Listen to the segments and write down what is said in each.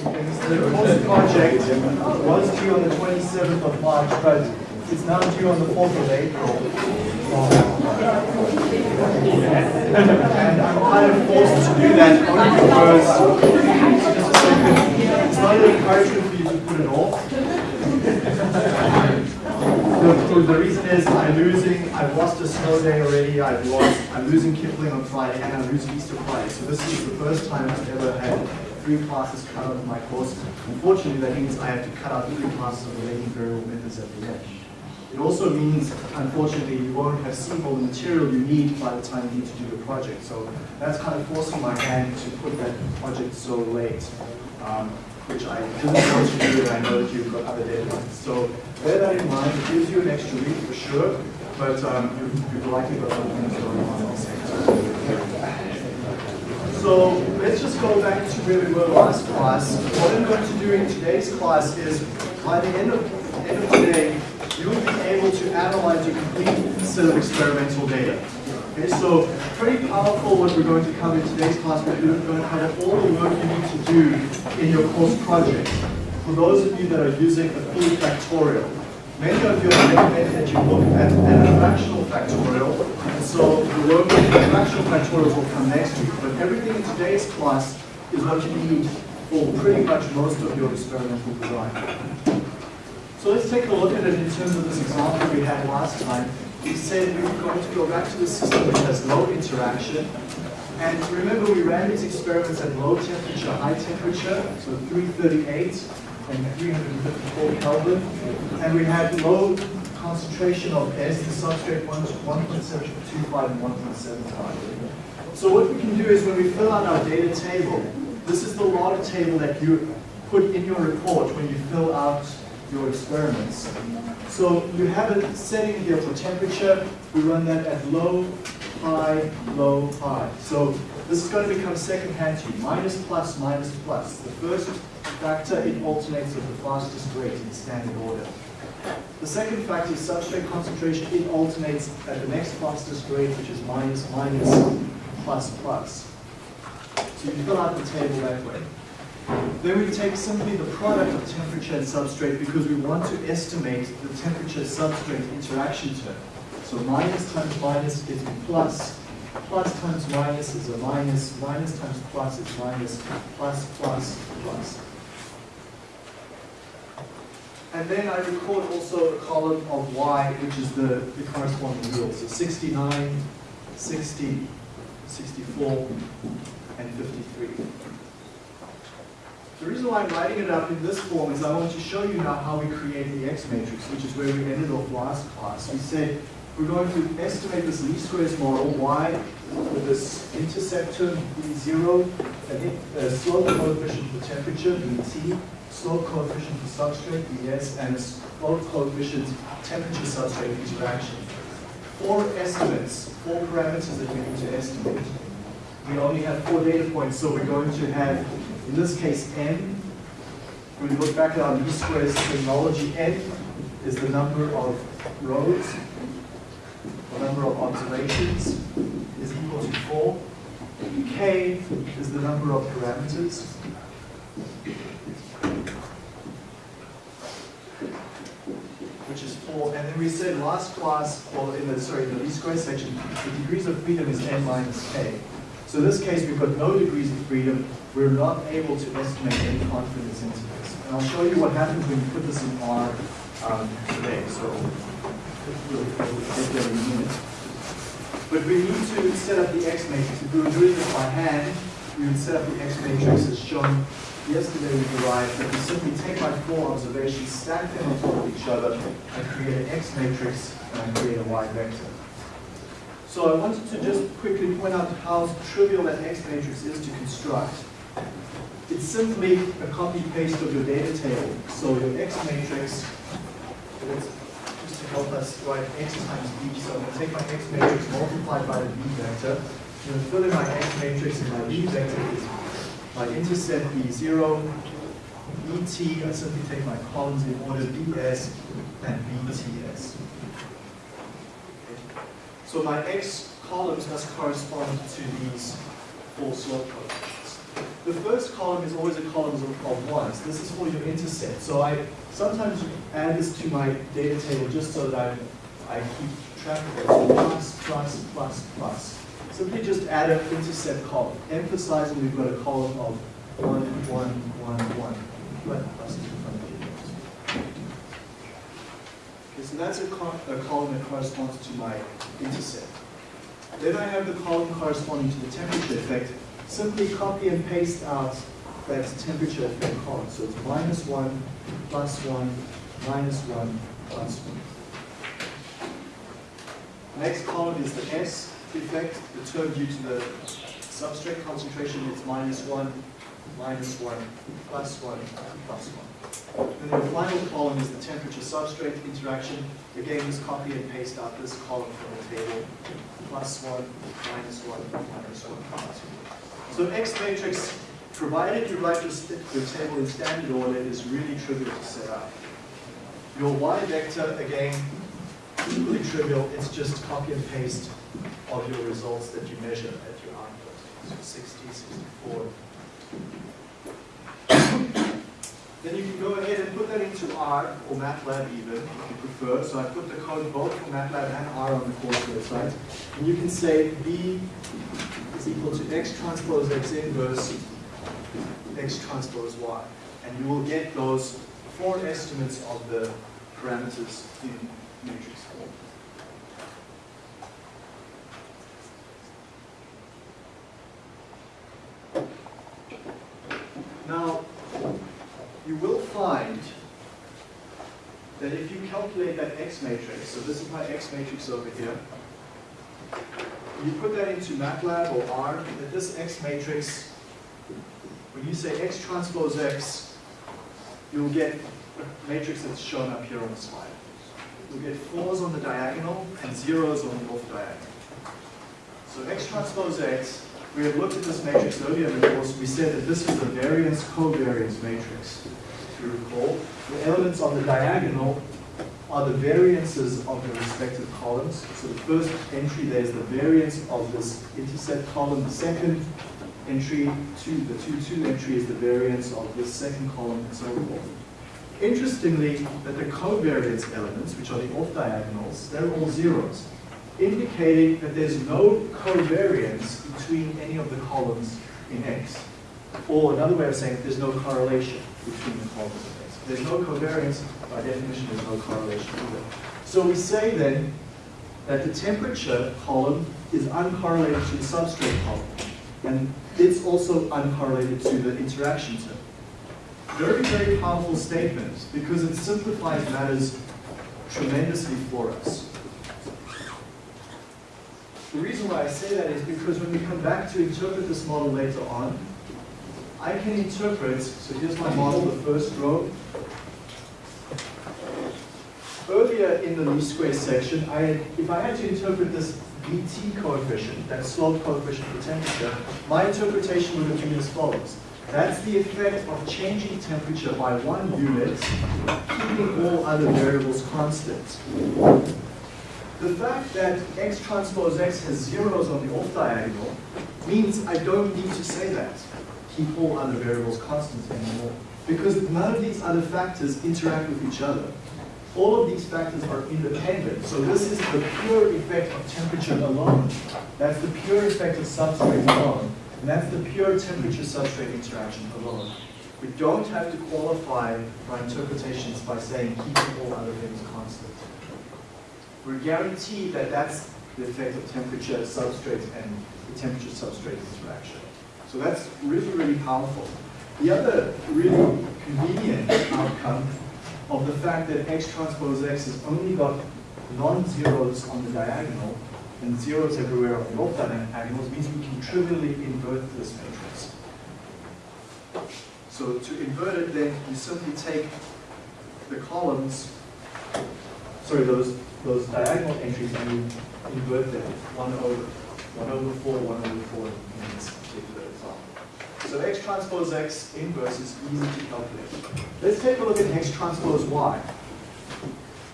things. The course project was due on the 27th of March, but it's now due on the 4th of April. And I'm kind of forced to do that only because it's not an encouragement for you to put it off. The, the reason is I'm losing, I've lost a snow day already, I've lost, I'm losing Kipling on Friday, and I'm losing Easter Friday. So this is the first time I've ever had three classes cut out of my course. Unfortunately, that means I have to cut out three classes of latent variable methods at the edge. It also means, unfortunately, you won't have seen all the material you need by the time you need to do the project. So that's kind of forcing my hand to put that project so late. Um, which I didn't want to do, and I know that you've got other deadlines. So bear that in mind. It gives you an extra week for sure, but um, you've, you've likely got other things going on at the same time. So let's just go back to where we were last class. What I'm going to do in today's class is, by the end of, end of today, you will be able to analyze your complete set of experimental data. Okay, so pretty powerful what we're going to cover in today's class. But we're going to cover all the work you need to do in your course project. For those of you that are using a full factorial, many of you have recommended that you look at an fractional factorial, and so the work with the fractional factorials will come next week. But everything in today's class is what you need for pretty much most of your experimental design. So let's take a look at it in terms of this example we had last time we said we were going to go back to the system which has low interaction. And remember, we ran these experiments at low temperature, high temperature, so 338 and 354 Kelvin. And we had low concentration of S, the substrate 1.725 and 1.75. So what we can do is when we fill out our data table, this is the log table that you put in your report when you fill out your experiments. So you have a setting here for temperature. We run that at low, high, low, high. So this is going to become second hand to you. Minus, plus, minus, plus. The first factor, it alternates with the fastest rate in standard order. The second factor is substrate concentration. It alternates at the next fastest rate, which is minus, minus, plus, plus. So you fill out the table that way. Then we take simply the product of temperature and substrate because we want to estimate the temperature substrate interaction term. So minus times minus gives me plus, Plus times minus is a minus, Minus times plus is minus. plus, plus, plus. And then I record also a column of y, which is the, the corresponding yield. So 69, 60, 64, and 53. The reason why I'm writing it up in this form is I want to show you now how we create the X matrix, which is where we ended off last class. We said we're going to estimate this least squares model, y, with this intercept term, b0, and a slope coefficient for temperature, bt, slope coefficient for substrate, bs, and a slope coefficient temperature substrate interaction. Four estimates, four parameters that we need to estimate. We only have four data points, so we're going to have in this case, n, we look back at our least squares terminology, n is the number of rows, the number of observations is equal to 4. k is the number of parameters. which is 4. And then we said last class, or in the, sorry, the least square section, the degrees of freedom is n minus k. So in this case, we've got no degrees of freedom. We're not able to estimate any confidence intervals. And I'll show you what happens when you put this in R um, today. So we'll, get there in a minute. But we need to set up the X matrix. If we were doing this by hand, we would set up the X matrix as shown yesterday we derived that we simply take my four observations, stack them on top of each other, and create an X matrix, and create a Y vector. So I wanted to just quickly point out how trivial that X matrix is to construct. It's simply a copy-paste of your data table. So your X matrix, help us write X times B, so I'm going to take my X matrix multiplied by the B vector. I'm going to fill in my X matrix and my B vector is my intercept B0, BT, I simply take my columns in order BS and BTS. So my x columns must correspond to these four slope coefficients. The first column is always a column of, of ones. This is for your intercept. So I sometimes add this to my data table just so that I, I keep track of it. So plus, plus, plus, plus. Simply just add an intercept column, emphasizing we've got a column of one, one, one, one. Plus, Okay, so that's a, a column that corresponds to my intercept. Then I have the column corresponding to the temperature effect. Simply copy and paste out that temperature effect column. So it's minus 1, plus 1, minus 1, plus 1. Next column is the S effect, the term due to the substrate concentration is minus 1, minus 1, plus 1, plus 1. And then the final column is the temperature substrate interaction. Again, just copy and paste out this column from the table. Plus 1, minus 1, minus 1, plus 1. So X matrix, provided you write your table in standard order, is really trivial to set up. Your Y vector, again, equally trivial. It's just copy and paste of your results that you measure at your output. So 60, 64. then you can go ahead and put that into R or MATLAB even, if you prefer. So I put the code both for MATLAB and R on the course website. And you can say B is equal to X transpose X inverse X transpose Y. And you will get those four estimates of the parameters in matrix form. Now, you will find that if you calculate that X matrix, so this is my X matrix over here, you put that into MATLAB or R, that this X matrix, when you say X transpose X, you'll get a matrix that's shown up here on the slide. You'll get fours on the diagonal and zeros on the off diagonal. So X transpose X we had looked at this matrix earlier the course. We said that this is the variance covariance matrix. If you recall, the elements on the diagonal are the variances of the respective columns. So the first entry there is the variance of this intercept column. The second entry, two, the 2-2 entry is the variance of this second column and so forth. Interestingly, that the covariance elements, which are the off diagonals, they're all zeros indicating that there's no covariance between any of the columns in X. Or another way of saying it, there's no correlation between the columns in X. There's no covariance, by definition there's no correlation either. So we say then that the temperature column is uncorrelated to the substrate column. And it's also uncorrelated to the interaction term. Very, very powerful statement because it simplifies matters tremendously for us. The reason why I say that is because when we come back to interpret this model later on, I can interpret, so here's my model, the first row. Earlier in the least square section, I had, if I had to interpret this BT coefficient, that slope coefficient for temperature, my interpretation would have been as follows. That's the effect of changing temperature by one unit, keeping all other variables constant. The fact that x transpose x has zeros on the off diagonal means I don't need to say that. Keep all other variables constant anymore. Because none of these other factors interact with each other. All of these factors are independent. So this is the pure effect of temperature alone. That's the pure effect of substrate alone. And that's the pure temperature-substrate interaction alone. We don't have to qualify our interpretations by saying keeping all other things constant we're guaranteed that that's the effect of temperature, substrate, and the temperature-substrate interaction. So that's really, really powerful. The other really convenient outcome of the fact that X transpose X has only got non-zeros on the diagonal and zeros everywhere on the off diagonals means we can trivially invert this matrix. So to invert it, then you simply take the columns, sorry, those those diagonal entries and you invert them 1 over 1 over 4, 1 over 4 in this. So X transpose X inverse is easy to calculate. Let's take a look at X transpose Y.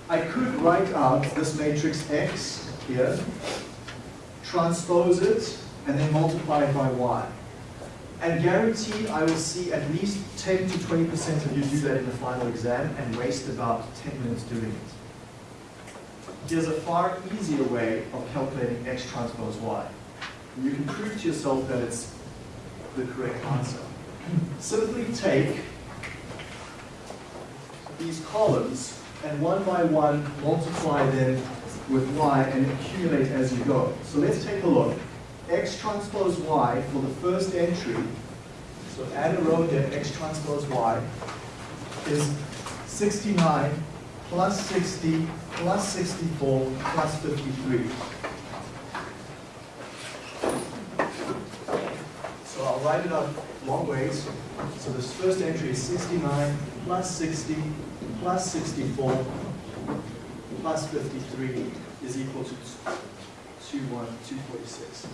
I could write out this matrix X here, transpose it, and then multiply it by Y. And guaranteed, I will see at least 10 to 20% of you do that in the final exam and waste about 10 minutes doing it. Here's a far easier way of calculating x transpose y. You can prove to yourself that it's the correct answer. Simply take these columns and one by one multiply them with y and accumulate as you go. So let's take a look. x transpose y for the first entry, so add a row here, x transpose y, is 69 plus 60 plus 64 plus 53. So I'll write it up long ways. So this first entry is 69 plus 60 plus 64 plus 53 is equal to 21246.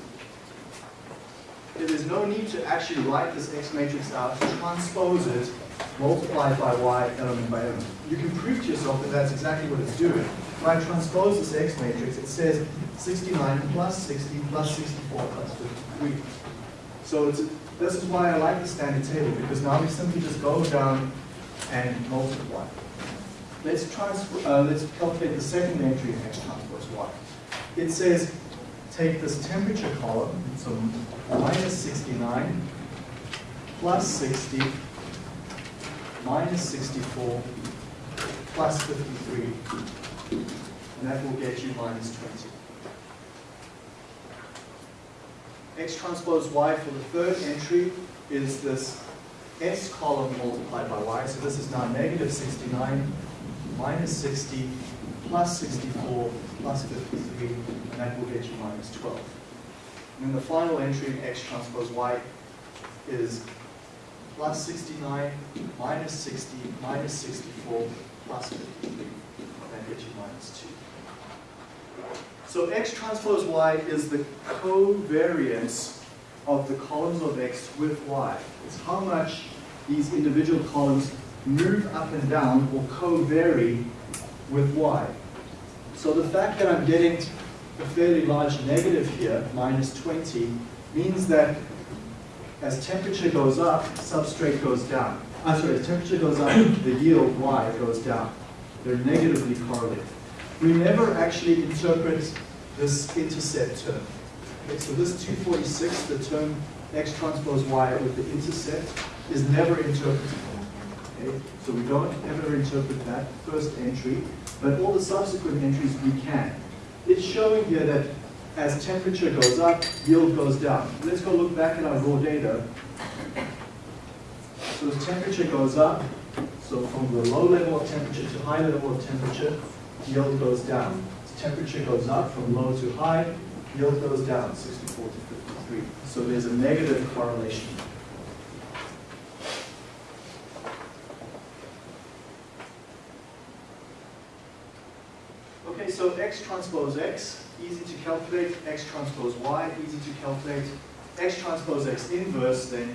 There is no need to actually write this X matrix out, transpose it, multiply it by Y element by element. You can prove to yourself that that's exactly what it's doing. When I transpose this X matrix, it says 69 plus 60 plus 64 plus 53. So this is why I like the standard table, because now we simply just go down and multiply. Let's, transfer, uh, let's calculate the second entry in X transpose Y. It says take this temperature column, so minus 69 plus 60 minus 64 plus 53, and that will get you minus 20. X transpose Y for the third entry is this S column multiplied by Y. So this is now negative 69 minus 60 plus 64 plus 53, and that will get you minus 12. And then the final entry in X transpose Y is plus 69 minus 60 minus 64 plus 53, and that gets you minus 2. So X transpose Y is the covariance of the columns of X with Y. It's how much these individual columns move up and down or co-vary with Y. So the fact that I'm getting a fairly large negative here, minus 20, means that as temperature goes up, substrate goes down. I'm sorry, as temperature goes up, the yield Y goes down. They're negatively correlated. We never actually interpret this intercept term. Okay, so this 246, the term x transpose y with the intercept, is never interpreted. Okay? So we don't ever interpret that first entry, but all the subsequent entries we can. It's showing here that as temperature goes up, yield goes down. Let's go look back at our raw data. So as temperature goes up, so from the low level of temperature to high level of temperature, yield goes down. Temperature goes up from low to high, yield goes down 64 to 53. So there's a negative correlation. Okay, so X transpose X, easy to calculate. X transpose Y, easy to calculate. X transpose X inverse, then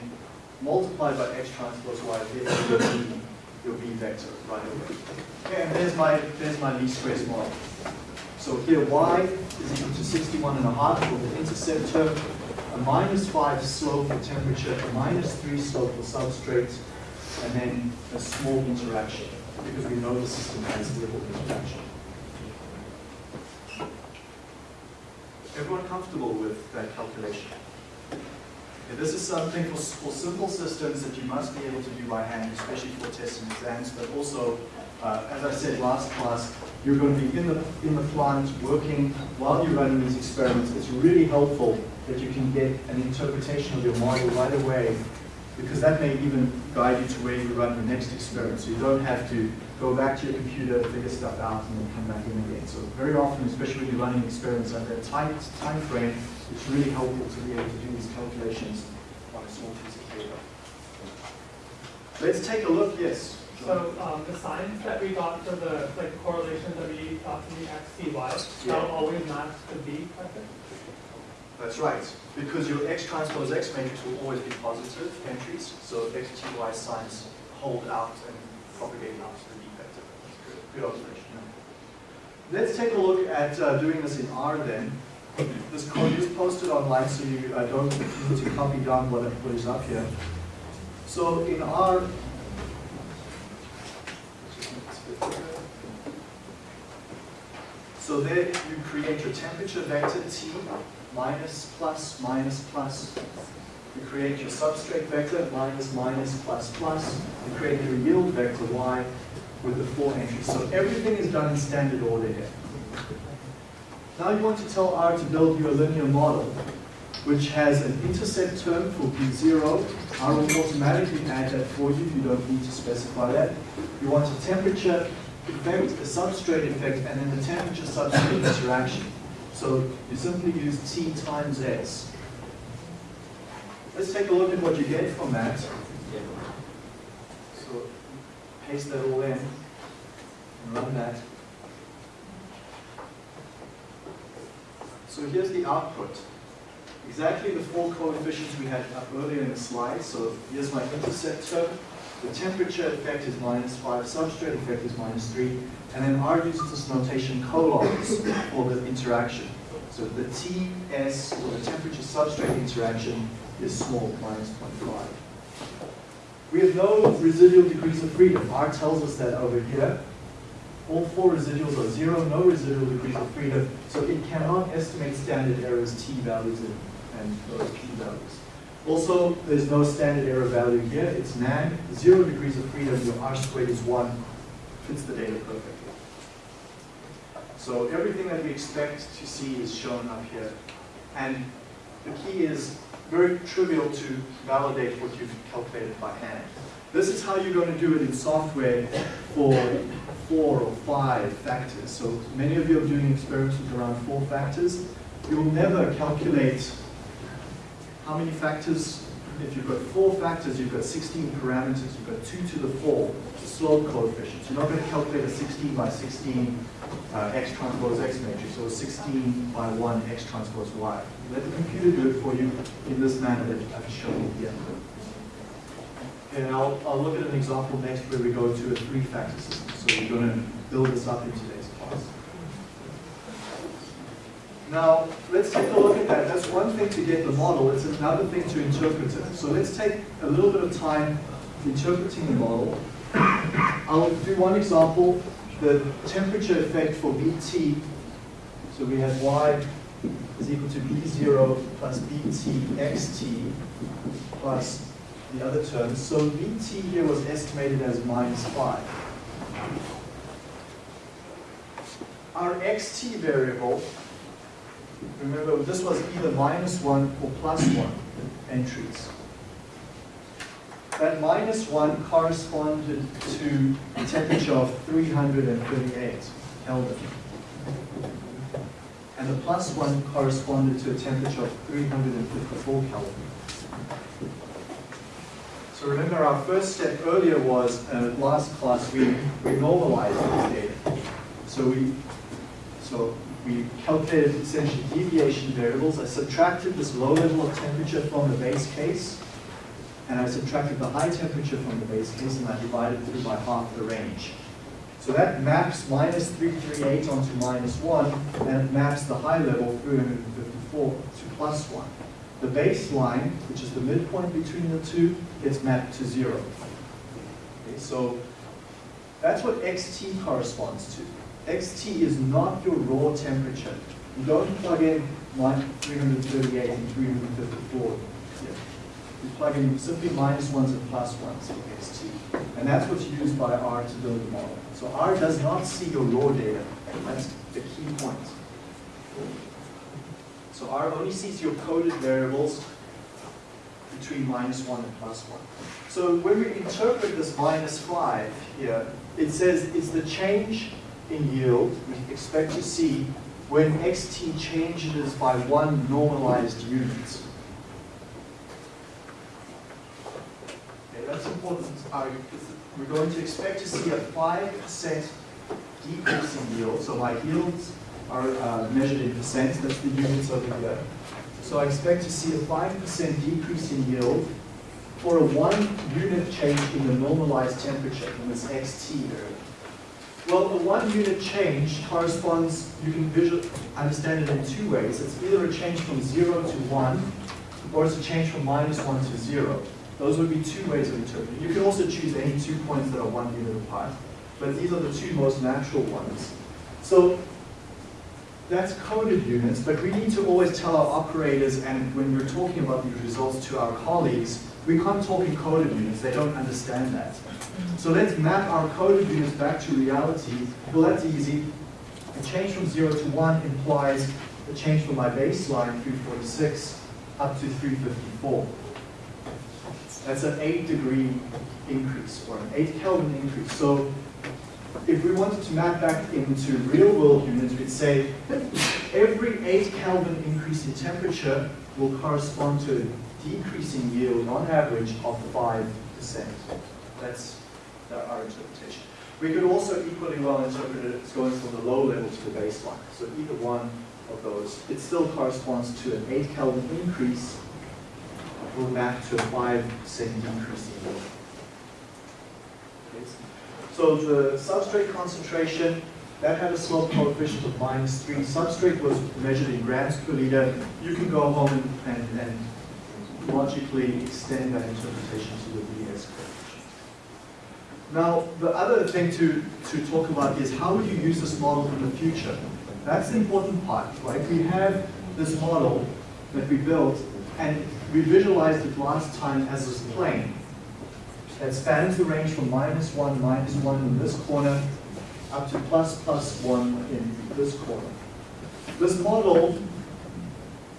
multiplied by X transpose Y, your B, your B vector right away. Okay, and there's my, there's my least squares model. So here Y is equal to 61 and a half for the intercept term, a minus 5 slope for temperature, a minus 3 slope for substrate, and then a small interaction, because we know the system has little interaction. Everyone comfortable with that calculation? Okay, this is something for, for simple systems that you must be able to do by hand, especially for tests and exams, but also, uh, as I said last class, you're going to be in the, in the plant working while you're running these experiments. It's really helpful that you can get an interpretation of your model right away because that may even guide you to where you run the next experiment. So you don't have to go back to your computer, figure stuff out, and then come back in again. So very often, especially when you're running experiments under a tight time frame, it's really helpful to be able to do these calculations on a small piece of paper. Let's take a look, yes. So um, the signs that we got for the like correlations that we thought to be x, t, y, Yeah. that'll always match the b vector? That's right, because your X transpose X matrix will always be positive entries, so X, T, Y signs hold out and propagate out to the B vector. That's good, good observation. Let's take a look at uh, doing this in R then. This code is posted online, so you don't need to copy down what, what is up here. So in R so there you create your temperature vector T minus plus minus plus. You create your substrate vector minus minus plus plus. You create your yield vector Y with the four entries. So everything is done in standard order here. Now you want to tell R to build you a linear model which has an intercept term for B0. R will automatically add that for you. You don't need to specify that. You want a temperature effect, a substrate effect, and then the temperature substrate interaction. So you simply use T times S. Let's take a look at what you get from that. So paste that all in and run that. So here's the output. Exactly the four coefficients we had up earlier in the slide. So here's my intercept term. The temperature effect is minus 5, substrate effect is minus 3, and then R uses this notation colons for the interaction. So the TS, or the temperature substrate interaction, is small, minus 0.5. We have no residual degrees of freedom. R tells us that over here. All four residuals are zero, no residual degrees of freedom, so it cannot estimate standard errors T values and, those P values. Also, there's no standard error value here. It's NaN, zero degrees of freedom, your R squared is one, fits the data perfectly. So everything that we expect to see is shown up here. And the key is very trivial to validate what you've calculated by hand. This is how you're going to do it in software for four or five factors. So many of you are doing experiments with around four factors. You will never calculate how many factors, if you've got four factors, you've got 16 parameters, you've got 2 to the 4, the slope coefficients. You're not going to calculate a 16 by 16 uh, x transpose x matrix or a 16 by 1 x transpose y. Let the computer do it for you in this manner that I've shown here. And I'll, I'll look at an example next where we go to a three-factor system. So we're going to build this up in today's class. Now, let's take a look at that. That's one thing to get the model. It's another thing to interpret it. So let's take a little bit of time interpreting the model. I'll do one example, the temperature effect for BT. So we have Y is equal to B0 plus BT XT plus the other terms. So BT here was estimated as minus 5. Our XT variable Remember, this was either minus 1 or plus 1 entries. That minus 1 corresponded to a temperature of 338 Kelvin. And the plus 1 corresponded to a temperature of 354 Kelvin. So remember our first step earlier was, uh, last class, we, we normalized this data. So we, so we calculated essentially deviation variables. I subtracted this low level of temperature from the base case, and I subtracted the high temperature from the base case, and I divided through by half the range. So that maps minus 338 onto minus 1, and it maps the high level 354 to plus 1. The baseline, which is the midpoint between the two, gets mapped to 0. Okay, so that's what xt corresponds to. xt is not your raw temperature. You don't plug in 338 and 354 here. You plug in simply minus ones and plus ones for xt. And that's what's used by R to build the model. So R does not see your raw data. That's the key point. So R only sees your coded variables between minus 1 and plus 1. So when we interpret this minus 5 here, it says it's the change in yield we expect to see when xt changes by one normalized unit. Okay, that's important. We're going to expect to see a 5% decrease in yield. So my yields are uh, measured in percent. That's the units over here. So I expect to see a 5% decrease in yield for a one unit change in the normalized temperature in this xt variable. Well, the one unit change corresponds, you can visual, understand it in two ways. It's either a change from zero to one, or it's a change from minus one to zero. Those would be two ways of interpreting. You can also choose any two points that are one unit apart, but these are the two most natural ones. So that's coded units, but we need to always tell our operators, and when we're talking about these results to our colleagues, we can't talk in coded units, they don't understand that. So let's map our coded units back to reality. Well, that's easy. A change from 0 to 1 implies a change from my baseline, 346, up to 354. That's an 8 degree increase, or an 8 Kelvin increase. So if we wanted to map back into real world units, we'd say every 8 Kelvin increase in temperature will correspond to a decreasing yield on average of 5%. That's our interpretation. We could also equally well interpret it as going from the low level to the baseline. So either one of those, it still corresponds to an 8 Kelvin increase will map to a 5% increase in yield. So the substrate concentration, that had a slope coefficient of minus 3. Substrate was measured in grams per liter. You can go home and, and, and logically extend that interpretation to the BS coefficient. Now, the other thing to, to talk about is how would you use this model in the future? That's the important part, right? We have this model that we built, and we visualized it last time as this plane that spans the range from minus 1, minus 1 in this corner, up to plus, plus 1 in this corner. This model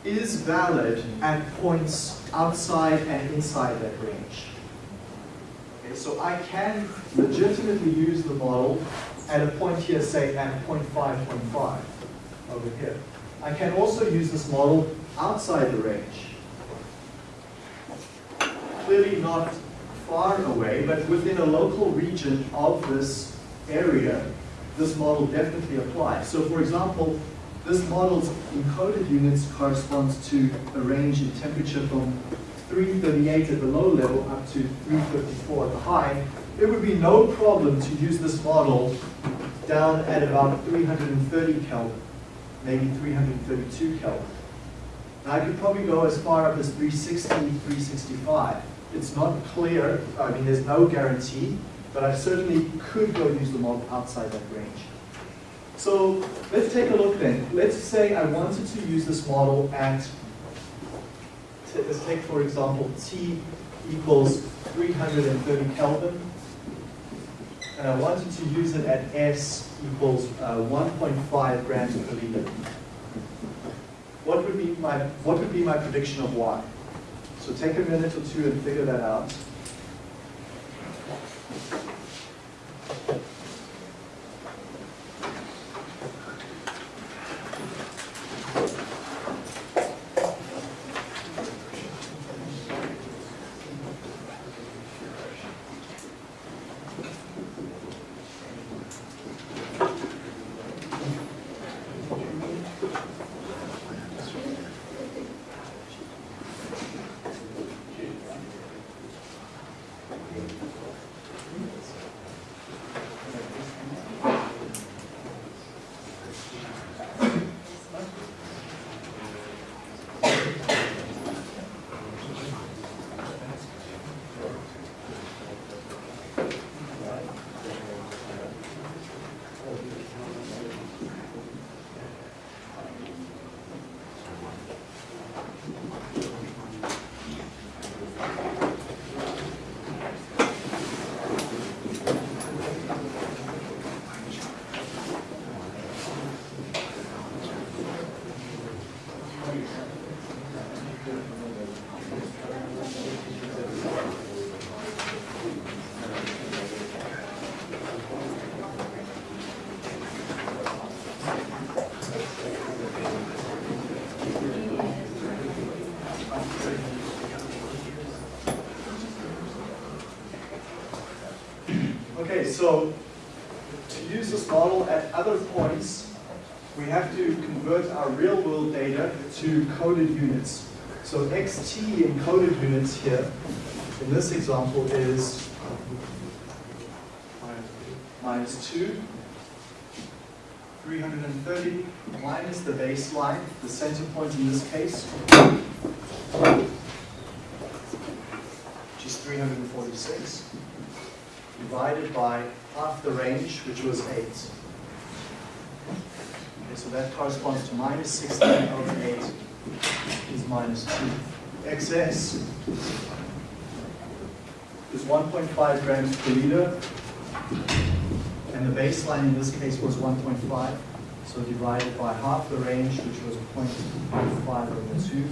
is valid at points outside and inside that range. Okay, so I can legitimately use the model at a point here, say at 0.5, 0.5 over here. I can also use this model outside the range. Clearly not far away, but within a local region of this area, this model definitely applies. So for example, this model's encoded units corresponds to a range in temperature from 338 at the low level up to 354 at the high. It would be no problem to use this model down at about 330 Kelvin, maybe 332 Kelvin. Now I could probably go as far up as 360, 365 it's not clear, I mean, there's no guarantee, but I certainly could go use the model outside that range. So let's take a look then. Let's say I wanted to use this model at, let's take for example, T equals 330 Kelvin, and I wanted to use it at S equals uh, 1.5 grams per liter. What would be my what would be my prediction of Y? So take a minute or two and figure that out. Okay, so to use this model at other points, we have to convert our real world data to coded units. So xt in coded units here, in this example, is minus 2. 330 minus the baseline, the center point in this case, which is 346, divided by half the range, which was 8. Okay, so that corresponds to minus 16 over 8 is minus 2. Xs is 1.5 grams per liter, and the baseline in this case was 1.5, so divided by half the range, which was 0.5 over 2,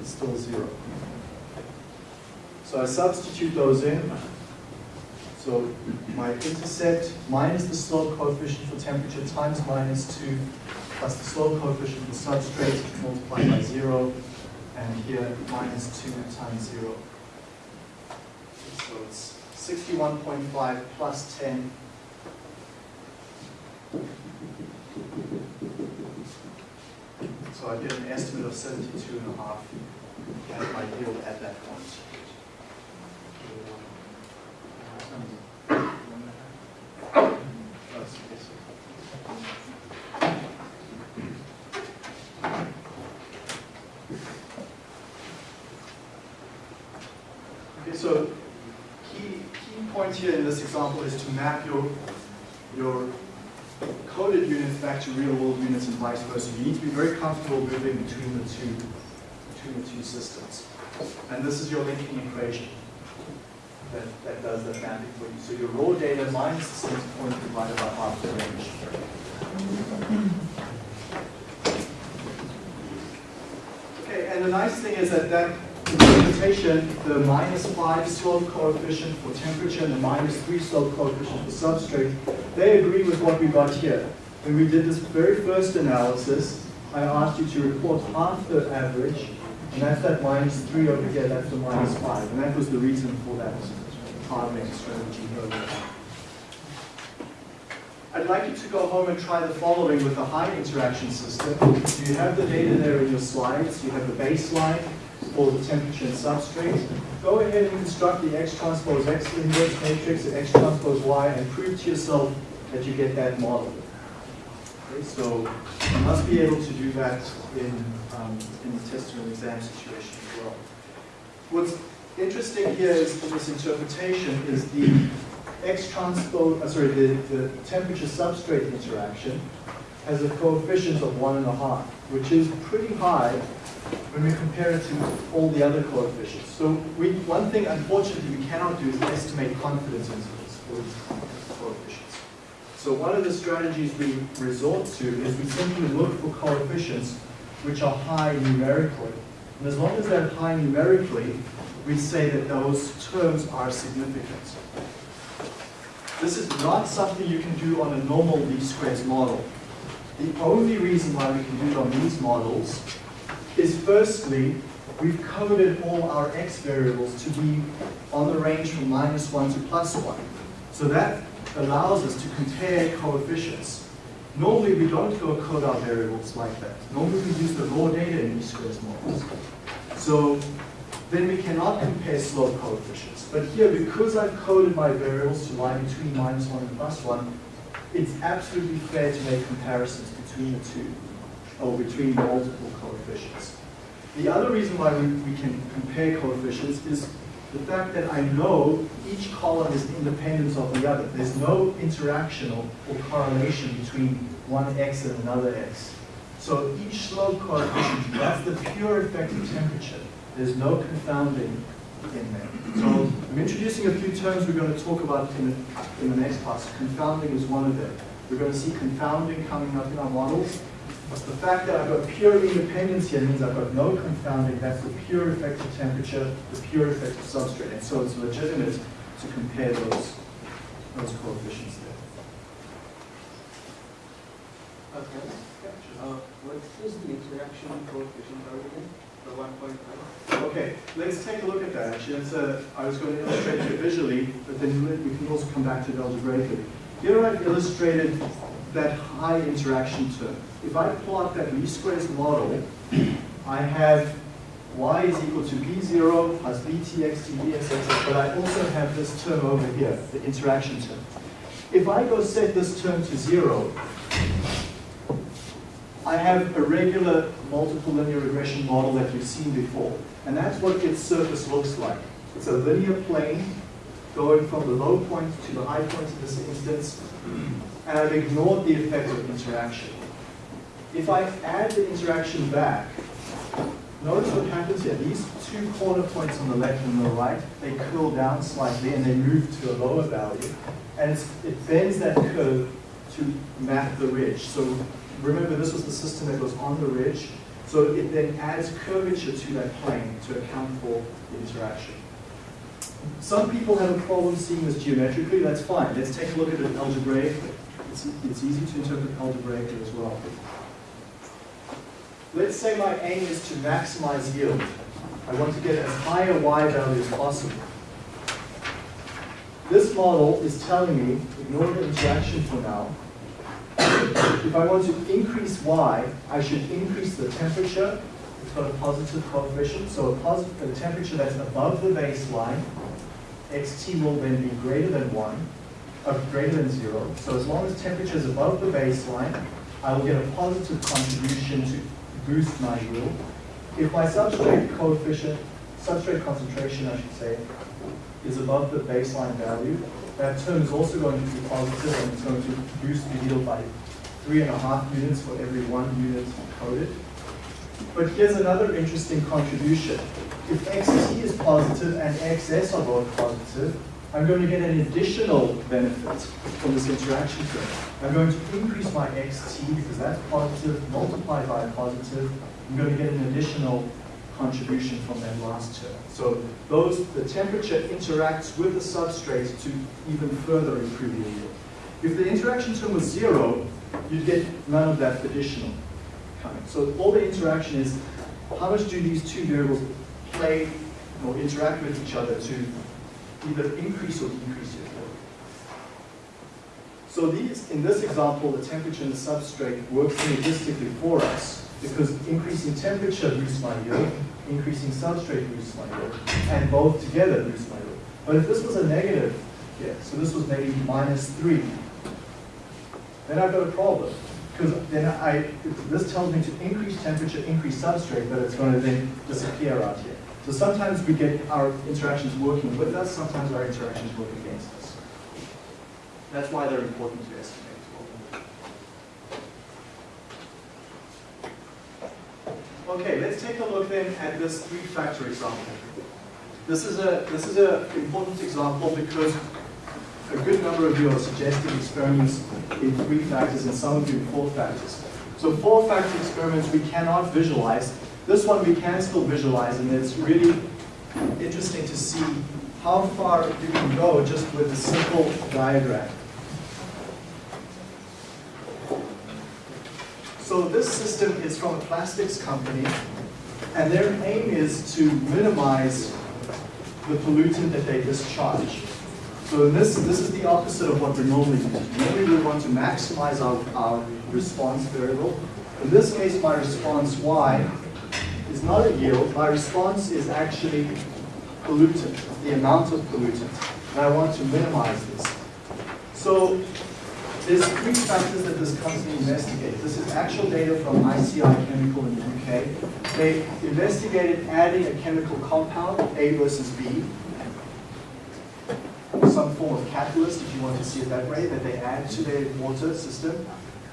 it's still 0. So I substitute those in. So my intercept minus the slope coefficient for temperature times minus 2 plus the slope coefficient for substrate multiplied by 0 and here minus 2 times 0. So it's 61.5 plus 10. So I get an estimate of 72 and a half as my yield at that point. Okay, so key, key point here in this example is to map your, your coded units back to real world units and vice versa. You need to be very comfortable moving between the two, between the two systems. And this is your linking equation that, that does that mapping for you. So your raw data minus the center point divided by half the range. Okay, and the nice thing is that that interpretation, the minus 5 slope coefficient for temperature and the minus 3 slope coefficient for substrate, they agree with what we got here. When we did this very first analysis, I asked you to report half the average, and that's that minus 3 over here, that's the minus 5. And that was the reason for that hardening strategy. I'd like you to go home and try the following with the high interaction system. You have the data there in your slides. You have the baseline for the temperature and substrate. Go ahead and construct the X transpose X inverse matrix and X transpose Y and prove to yourself that you get that model. Okay, so you must be able to do that in, um, in the test and exam situation as well. What's interesting here is in this interpretation is the X transpose, uh, sorry, the, the temperature substrate interaction has a coefficient of one and a half, which is pretty high when we compare it to all the other coefficients. So we, one thing, unfortunately, we cannot do is estimate confidence intervals for these coefficients. So one of the strategies we resort to is we simply look for coefficients which are high numerically. And as long as they're high numerically, we say that those terms are significant. This is not something you can do on a normal least squares model. The only reason why we can do it on these models is firstly, we've coded all our x variables to be on the range from minus 1 to plus 1. So that allows us to compare coefficients. Normally we don't go code our variables like that. Normally we use the raw data in least squares models. So then we cannot compare slope coefficients. But here, because I've coded my variables to lie between minus 1 and plus 1, it's absolutely fair to make comparisons between the two, or between multiple coefficients. The other reason why we, we can compare coefficients is the fact that I know each column is independent of the other. There's no interaction or, or correlation between one x and another x. So each slope coefficient, that's the pure effect of temperature. There's no confounding in there. So I'm introducing a few terms we're going to talk about in the, in the next class. Confounding is one of them. We're going to see confounding coming up in our models. But the fact that I've got pure independence here means I've got no confounding. That's the pure effect of temperature, the pure effect of substrate. And so it's legitimate to compare those, those coefficients there. Okay. Uh, what is the interaction coefficient again? The 1.5? Okay, let's take a look at that. Actually, a, I was going to illustrate it visually, but then we can also come back to it algebraically. Here I've illustrated that high interaction term. If I plot that least squares model, I have y is equal to b0 plus btx dv, etc. But I also have this term over here, the interaction term. If I go set this term to zero, I have a regular multiple linear regression model that you've seen before. And that's what its surface looks like. It's a linear plane going from the low point to the high point in this instance. And I've ignored the effect of interaction. If I add the interaction back, notice what happens here. These two corner points on the left and the right, they curl down slightly and they move to a lower value. And it bends that curve to map the ridge. So remember, this was the system that was on the ridge. So it then adds curvature to that plane to account for the interaction. Some people have a problem seeing this geometrically, that's fine. Let's take a look at it algebraically. It's, it's easy to interpret algebraically as well. Let's say my aim is to maximize yield. I want to get as high a y value as possible. This model is telling me, ignore the interaction for now, if I want to increase y, I should increase the temperature. It's got a positive coefficient, so a positive a temperature that's above the baseline, xt will then be greater than 1, uh, greater than 0. So as long as temperature is above the baseline, I will get a positive contribution to boost my yield. If my substrate coefficient, substrate concentration, I should say, is above the baseline value, that term is also going to be positive and it's going to boost the yield by three and a half units for every one unit coded. But here's another interesting contribution. If xt is positive and xs are both positive, I'm going to get an additional benefit from this interaction term. I'm going to increase my xt because that's positive multiplied by a positive. I'm going to get an additional contribution from that last term. So those, the temperature interacts with the substrate to even further improve the yield. If the interaction term was zero, you'd get none of that additional coming. So all the interaction is how much do these two variables play or interact with each other to either increase or decrease your yield. So these, in this example, the temperature and the substrate work synergistically for us because increasing temperature boosts my yield, increasing substrate boosts my yield, and both together boost my yield. But if this was a negative here, so this was maybe minus 3, then I've got a problem. Because then I, this tells me to increase temperature, increase substrate, but it's going to then disappear out here. So sometimes we get our interactions working with us, sometimes our interactions work against us. That's why they're important to estimate. Okay, let's take a look then at this three-factor example. This is a this is an important example because a good number of you are suggesting experiments in three factors and some of you in four factors. So four factor experiments we cannot visualize. This one we can still visualize and it's really interesting to see how far you can go just with a simple diagram. So this system is from a plastics company, and their aim is to minimize the pollutant that they discharge. So this, this is the opposite of what we normally do. Normally we want to maximize our, our response variable. In this case, my response y is not a yield. My response is actually pollutant, the amount of pollutant. And I want to minimize this. So there's three factors that this company investigated. This is actual data from ICI Chemical in the UK. They investigated adding a chemical compound, A versus B, some form of catalyst, if you want to see it that way, that they add to their water system.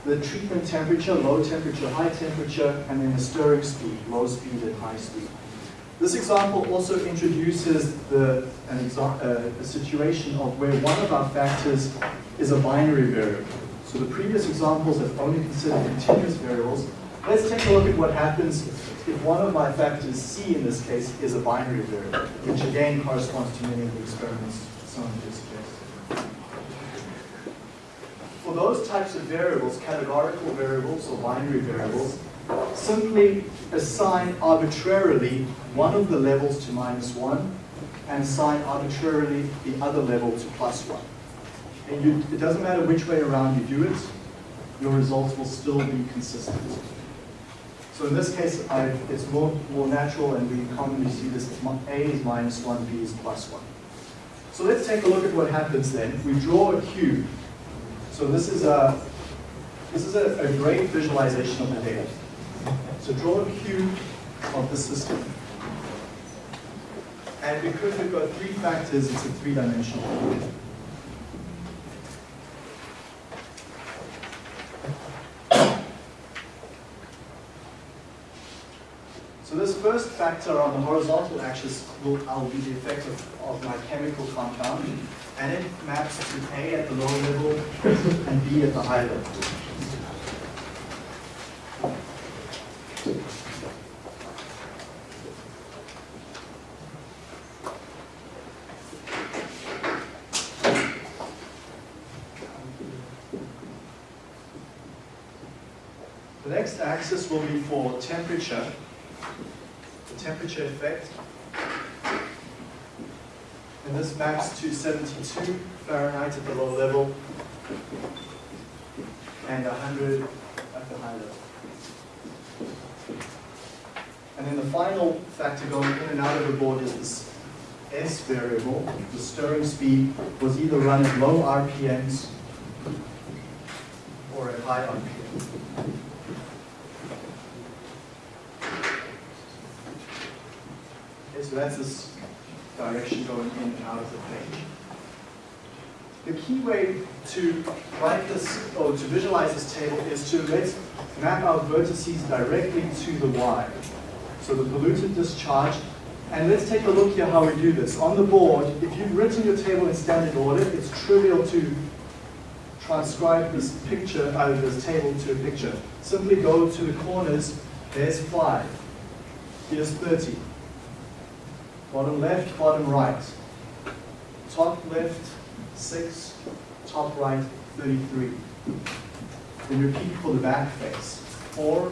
The treatment temperature, low temperature, high temperature, and then the stirring speed, low speed and high speed. This example also introduces the, uh, a situation of where one of our factors is a binary variable. So the previous examples have only considered continuous variables. Let's take a look at what happens if one of my factors, C in this case, is a binary variable, which again corresponds to many of the experiments some of suggest. Those types of variables, categorical variables or binary variables, simply assign arbitrarily one of the levels to minus 1 and assign arbitrarily the other level to plus 1. And you, it doesn't matter which way around you do it, your results will still be consistent. So in this case, I've, it's more, more natural and we commonly see this, A is minus 1, B is plus 1. So let's take a look at what happens then. We draw a cube. So this is a, This is a, a great visualization of the data. So draw a cube of the system. And because we've got three factors, it's a three-dimensional. So this first factor on the horizontal axis will, will be the effect of, of my chemical compound, and it maps to A at the lower level and B at the high level. The next axis will be for temperature, the temperature effect. And this maps to 72 Fahrenheit at the low level and 100 at the high level. And then the final factor going in and out of the board is this S variable. The stirring speed was either run at low RPMs or at high RPMs. So that's this direction going in and out of the page. The key way to write this, or to visualize this table, is to let's map our vertices directly to the Y. So the pollutant discharge, and let's take a look here how we do this. On the board, if you've written your table in standard order, it's trivial to transcribe this picture out of this table to a picture. Simply go to the corners, there's five, here's 30. Bottom left, bottom right. Top left, 6. Top right, 33. Then repeat for the back face. 4,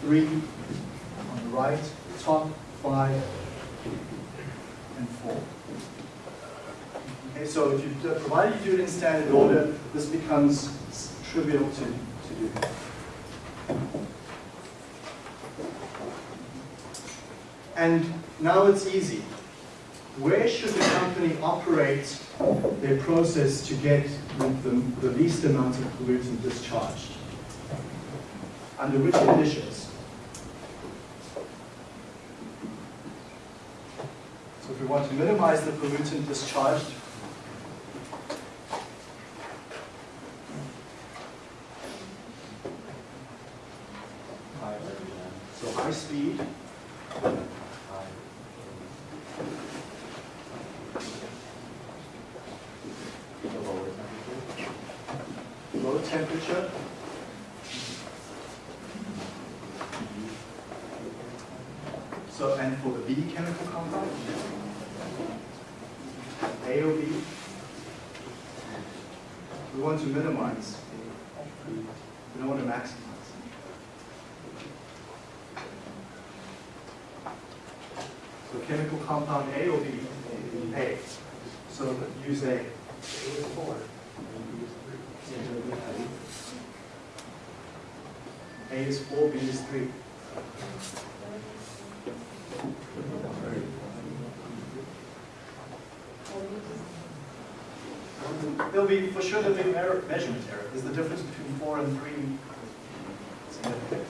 3, on the right, top, 5, and 4. Okay, so if you, provided you do it in standard order, this becomes trivial to, to do. And now it's easy. Where should the company operate their process to get the, the, least amount of pollutant discharged? Under which conditions? So if we want to minimize the pollutant discharged, so high speed, low temperature, so and for the B chemical compound, A or B, we want to minimize, we don't want to maximize. So chemical compound A or B? A. So use A. A is four, B is three. There'll be, for sure, there'll be measurement error. Is the difference between four and three significant?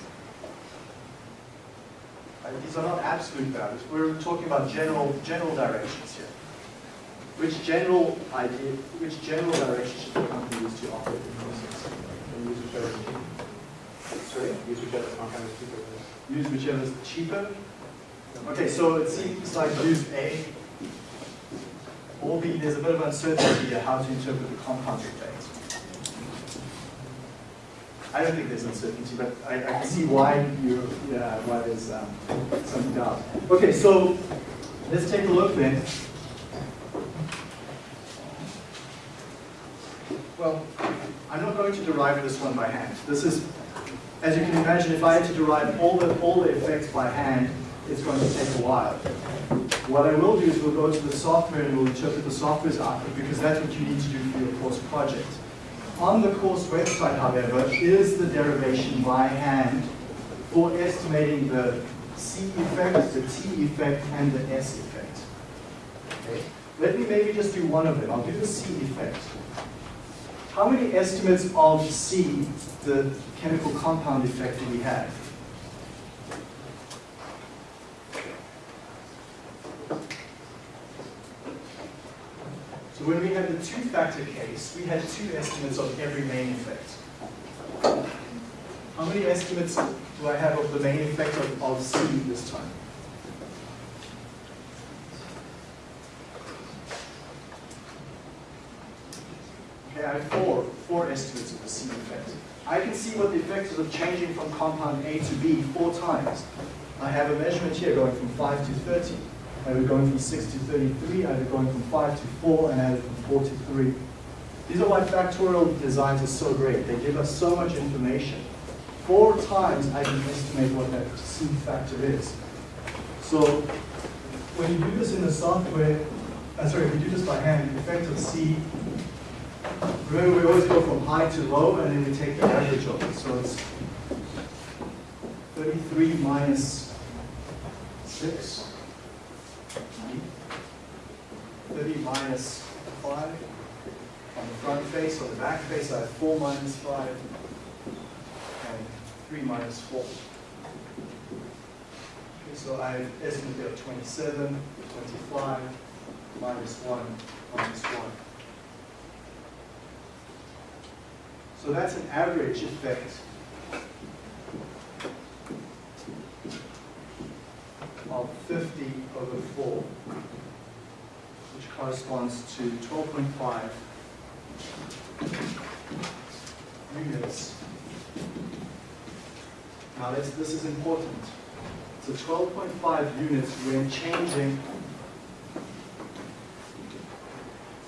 Uh, These are not absolute values. We're talking about general, general directions here. Which general idea, which general direction should the company use to operate the process? use whichever is cheaper. Sorry? Use whichever compound is cheaper. Use whichever is cheaper. Okay, so it seems like use A B. There's a bit of uncertainty here how to interpret the compound effect. I don't think there's uncertainty, but I, I can see why you, yeah, why there's um, some doubt. Okay, so let's take a look then. Well, I'm not going to derive this one by hand. This is, as you can imagine, if I had to derive all the, all the effects by hand, it's going to take a while. What I will do is we'll go to the software and we'll interpret the software's output because that's what you need to do for your course project. On the course website, however, is the derivation by hand for estimating the C effect, the T effect, and the S effect. Okay? Let me maybe just do one of them. I'll do the C effect. how many estimates of C, the chemical compound effect, do we have? So when we had the two-factor case, we had two estimates of every main effect. How many estimates do I have of the main effect of, of C this time? Okay, I have four, four estimates of the C effect. I can see what the effect is of changing from compound A to B four times. I have a measurement here going from 5 to 30. It going from 6 to 33, I have it going from 5 to 4, and it from 4 to 3. These are why factorial designs are so great. They give us so much information. Four times I can estimate what that C factor is. So when you do this in the software, uh, sorry, if you do this by hand, the effect of C, remember we always go from high to low and then we take the average of it. So it's 33 minus 6. 30 minus 5. On the front face, on the back face, I have 4 minus 5 and 3 minus 4. Okay, so I estimate of 27, 25, minus 1, minus 1. So that's an average effect of 50 over 4, which corresponds to 12.5 units. Now this, this is important. So 12.5 units when changing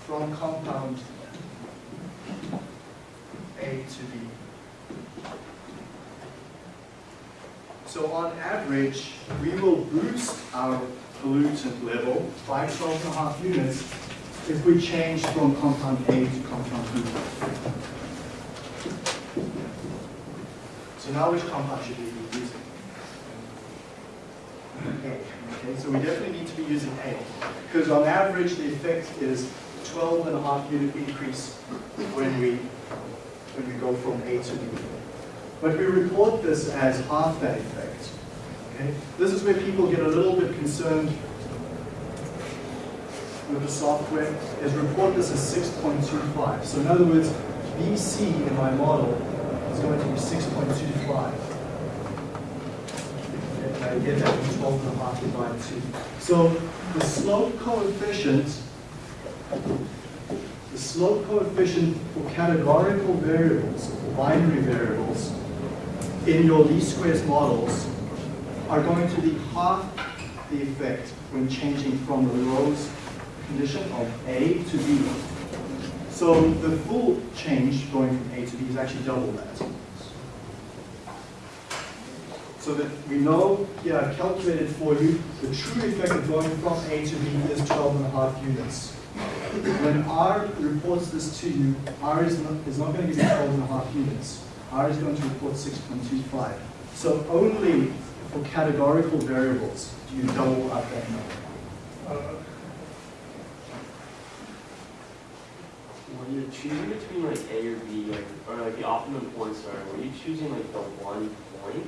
from compound A to B. So on average, we will boost our pollutant level by 12 and a half units if we change from compound A to compound B. So now which compound should we be using? A. Okay, so we definitely need to be using A. Because on average, the effect is 12 and a half unit increase when we, when we go from A to B. But we report this as half that effect. Okay? This is where people get a little bit concerned with the software, is report this as 6.25. So in other words, BC in my model is going to be 6.25. Okay, and I get that from 12 and a half divided 2. So the slope coefficient the slope coefficient for categorical variables, binary variables, in your least squares models are going to be half the effect when changing from the Rose condition of A to B. So the full change going from A to B is actually double that. So that we know, yeah, I've calculated for you, the true effect of going from A to B is 12 and a half units. When R reports this to you, R is not, is not going to give you 12 and a half units. R is going to report 6.25. So only for categorical variables do you double up that number. Uh, When you're choosing between like A or B, like, or like the optimum points are, were you choosing like the one point?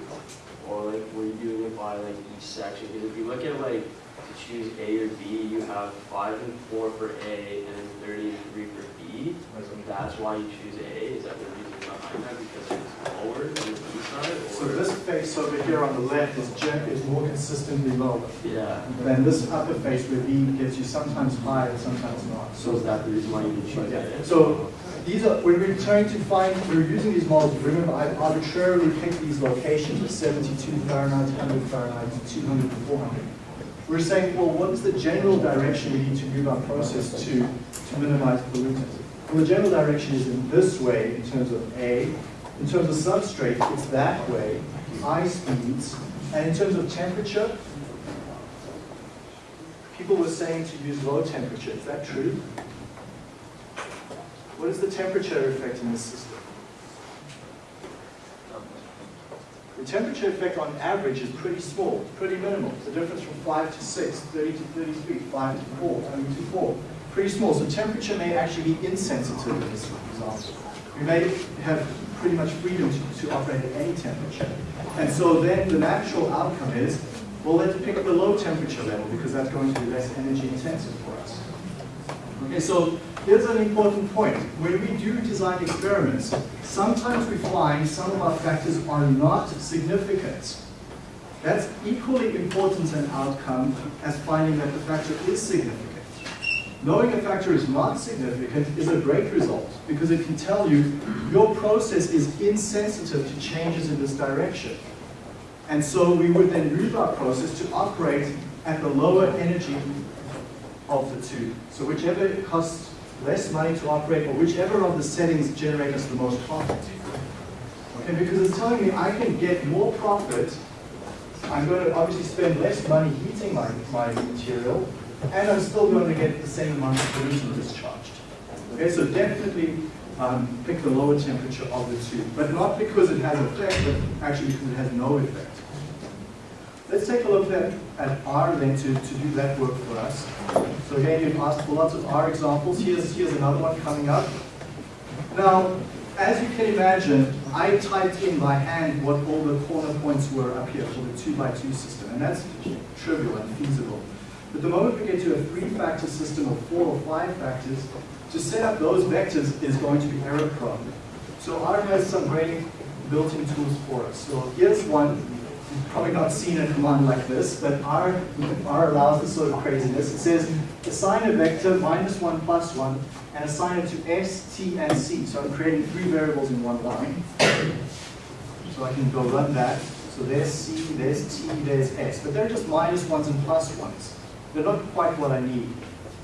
Or like, were you doing it by like each section? Because if you look at like, to choose A or B, you have five and four for A, and then thirty and three for B. That's why you choose A, is that the reason behind that, because it's lower than the B side, or? So this face over here on the left is is more consistently lower. Yeah, than this upper face where B gets you sometimes high and sometimes not. so is that the reason why you did choose Yeah. So these are, when we're trying to find, we're using these models, remember I arbitrarily picked these locations of 72 Fahrenheit, 100 Fahrenheit, 200 to 400. We're saying, well, what is the general direction we need to move our process to, to minimize pollutants? Well, the general direction is in this way in terms of A. In terms of substrate, it's that way, high speeds. And in terms of temperature, people were saying to use low temperature. Is that true? What is the temperature effect in this system? The temperature effect on average is pretty small, pretty minimal. The difference from 5 to 6, 30 to 33, 5 to 4, I mean to 4. Pretty small. So temperature may actually be insensitive in this example. we may have pretty much freedom to, to operate at any temperature. And so then the natural outcome is, well, let's pick the low temperature level because that's going to be less energy intensive for us. Okay, so here's an important point. When we do design experiments, sometimes we find some of our factors are not significant. That's equally important an outcome as finding that the factor is significant. Knowing a factor is not significant is a great result because it can tell you your process is insensitive to changes in this direction. And so we would then move our process to operate at the lower energy of the two. So whichever costs less money to operate or whichever of the settings generate us the most profit. Okay, because it's telling me I can get more profit I'm going to obviously spend less money heating my, my material, and I'm still going to get the same amount of pollution discharged. Okay, so definitely um, pick the lower temperature of the two, but not because it has effect, but actually because it has no effect. Let's take a look at, at R then to, to do that work for us. So again, you've asked for lots of R examples. Here's, here's another one coming up. Now, as you can imagine, I typed in by hand what all the corner points were up here for the two by two system, and that's trivial and feasible. But the moment we get to a three-factor system of four or five factors, to set up those vectors is going to be error prone. So R has some great built-in tools for us. So here's one. You've probably not seen a command like this, but R, R allows this sort of craziness. It says assign a vector minus one plus one and assign it to S, T, and C. So I'm creating three variables in one line. So I can go run that. So there's C, there's T, there's S. But they're just minus minus ones and plus plus ones. They're not quite what I need.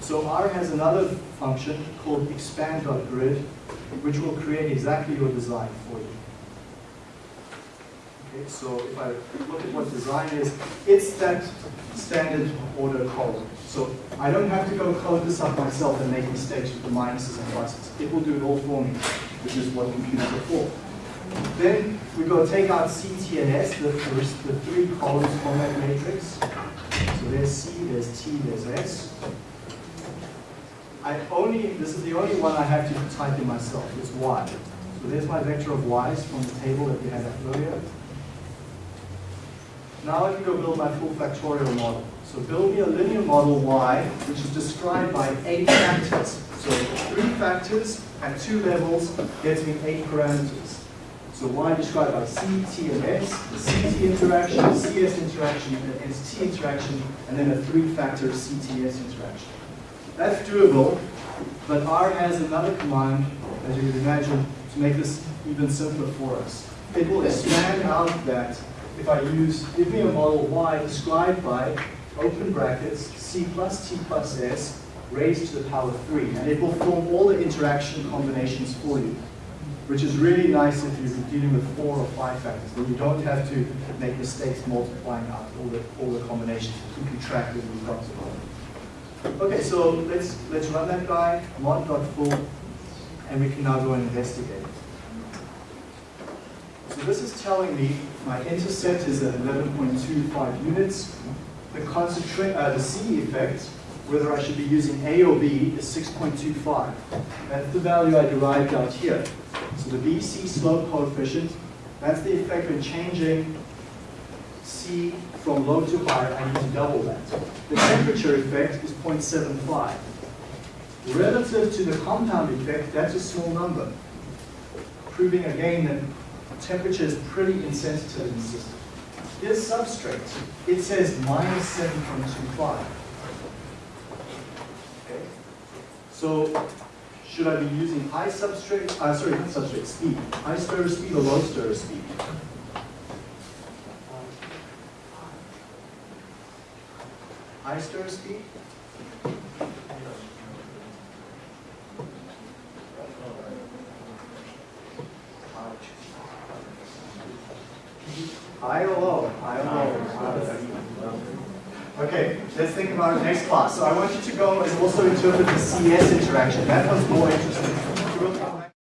So R has another function called expand.grid, which will create exactly your design for you. Okay, so if I look at what design is, it's that standard order column. So I don't have to go code this up myself and make mistakes with the minuses and pluses. It will do it all for me, which is what computers are for. Then we go take out C, T, and S, the first, the three columns from that matrix. So there's C, there's T, there's S. I only, this is the only one I have to type in myself, it's Y. So there's my vector of Y's from the table that we had earlier. Now I can go build my full factorial model. So build me a linear model Y, which is described by eight factors. So three factors at two levels gets me eight parameters. So Y described by C, T, and S, the CT interaction, CS interaction, and ST interaction, and then a three-factor CTS interaction. That's doable, but R has another command, as you can imagine, to make this even simpler for us. It will expand out that if I use, give me a model Y described by, open brackets, C plus T plus S, raised to the power 3. And it will form all the interaction combinations for you, which is really nice if you're dealing with four or five factors. Then you don't have to make mistakes multiplying out all the, all the combinations, keeping track got to Okay, so let's, let's run that guy, mod.full, and we can now go and investigate. So this is telling me my intercept is at 11.25 units. The concentrate, uh, the C effect, whether I should be using A or B, is 6.25. That's the value I derived out here. The BC slope coefficient, that's the effect when changing C from low to high, I need to double that. The temperature effect is 0.75. Relative to the compound effect, that's a small number, proving again that temperature is pretty insensitive in the system. Here's substrate. It says minus 7.25. Okay. So should I be using high substrate, uh, sorry, not substrate, speed, high stirrer speed or low stirrer speed? High stirrer speed? High or low? High or low? Okay, let's think about it next class. So I want you to go and also interpret the CS interaction. That was more interesting.